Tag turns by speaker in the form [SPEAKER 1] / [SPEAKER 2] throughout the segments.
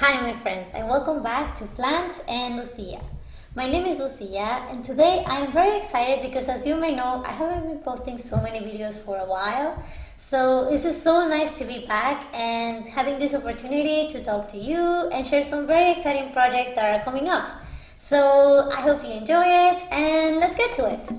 [SPEAKER 1] Hi my friends and welcome back to Plants and Lucia. My name is Lucia and today I am very excited because as you may know I haven't been posting so many videos for a while so it's just so nice to be back and having this opportunity to talk to you and share some very exciting projects that are coming up. So I hope you enjoy it and let's get to it.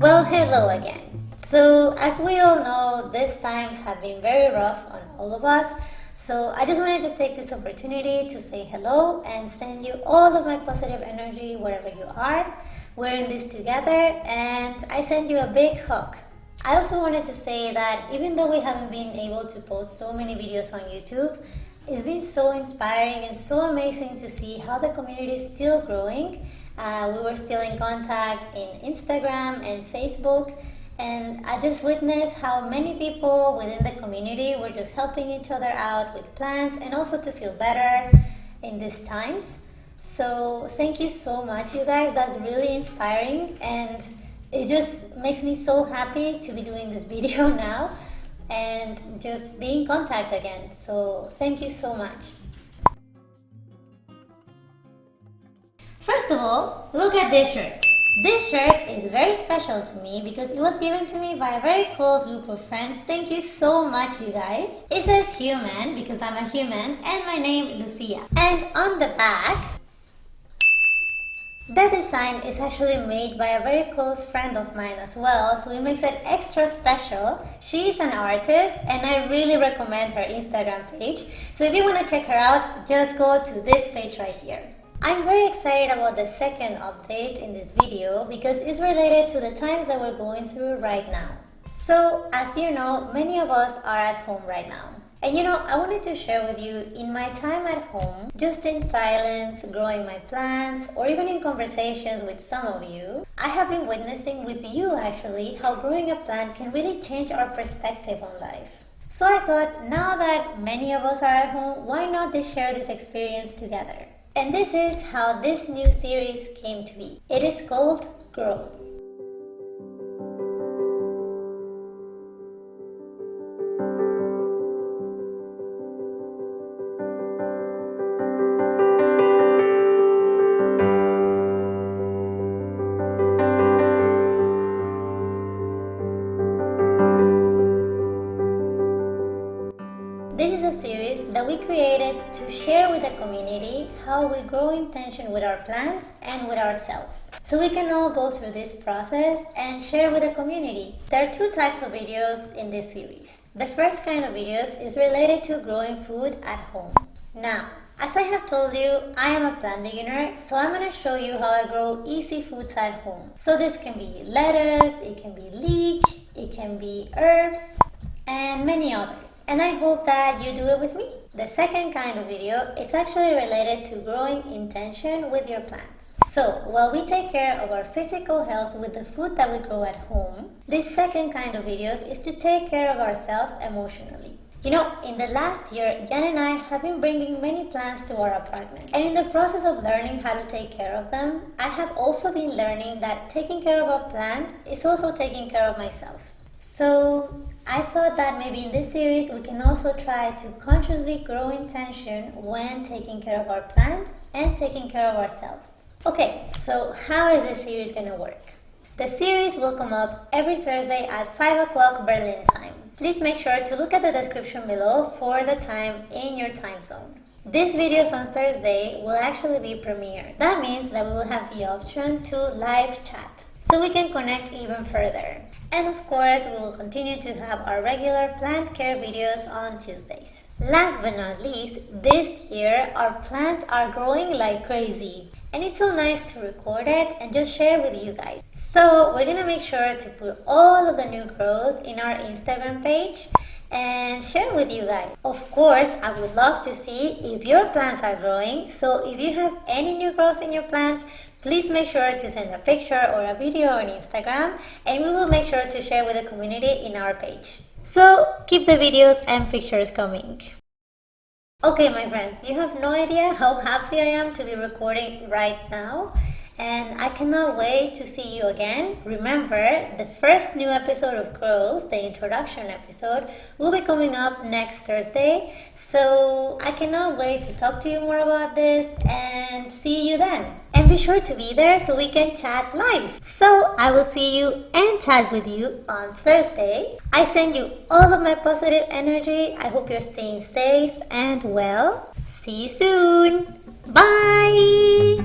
[SPEAKER 1] Well, hello again. So as we all know, these times have been very rough on all of us. So I just wanted to take this opportunity to say hello and send you all of my positive energy wherever you are. We're in this together and I send you a big hug. I also wanted to say that even though we haven't been able to post so many videos on YouTube, it's been so inspiring and so amazing to see how the community is still growing. Uh, we were still in contact in Instagram and Facebook and I just witnessed how many people within the community were just helping each other out with plans and also to feel better in these times. So thank you so much you guys, that's really inspiring and it just makes me so happy to be doing this video now and just be in contact again. So thank you so much. First of all, look at this shirt. This shirt is very special to me because it was given to me by a very close group of friends. Thank you so much you guys. It says human because I'm a human and my name Lucia. And on the back, the design is actually made by a very close friend of mine as well, so it makes it extra special. She's an artist and I really recommend her Instagram page. So if you want to check her out, just go to this page right here. I'm very excited about the second update in this video because it's related to the times that we're going through right now. So, as you know, many of us are at home right now. And you know, I wanted to share with you in my time at home, just in silence, growing my plants, or even in conversations with some of you, I have been witnessing with you actually how growing a plant can really change our perspective on life. So I thought, now that many of us are at home, why not just share this experience together? And this is how this new series came to be. It is called Grow. Series that we created to share with the community how we grow intention with our plants and with ourselves. So we can all go through this process and share with the community. There are two types of videos in this series. The first kind of videos is related to growing food at home. Now, as I have told you, I am a plant beginner, so I'm going to show you how I grow easy foods at home. So this can be lettuce, it can be leek, it can be herbs, and many others. And I hope that you do it with me. The second kind of video is actually related to growing intention with your plants. So, while we take care of our physical health with the food that we grow at home, this second kind of videos is to take care of ourselves emotionally. You know, in the last year, Jan and I have been bringing many plants to our apartment. And in the process of learning how to take care of them, I have also been learning that taking care of a plant is also taking care of myself. So I thought that maybe in this series we can also try to consciously grow intention when taking care of our plants and taking care of ourselves. Okay, so how is this series to work? The series will come up every Thursday at 5 o'clock Berlin time. Please make sure to look at the description below for the time in your time zone. This videos on Thursday will actually be premiere. That means that we will have the option to live chat so we can connect even further. And of course, we will continue to have our regular plant care videos on Tuesdays. Last but not least, this year our plants are growing like crazy. And it's so nice to record it and just share with you guys. So we're gonna make sure to put all of the new growth in our Instagram page and share with you guys. Of course, I would love to see if your plants are growing. So if you have any new growth in your plants, please make sure to send a picture or a video on Instagram and we will make sure to share with the community in our page. So keep the videos and pictures coming. Okay my friends, you have no idea how happy I am to be recording right now and I cannot wait to see you again. Remember, the first new episode of Grows, the introduction episode, will be coming up next Thursday. So I cannot wait to talk to you more about this and see you then. And be sure to be there so we can chat live. So I will see you and chat with you on Thursday. I send you all of my positive energy. I hope you're staying safe and well. See you soon. Bye.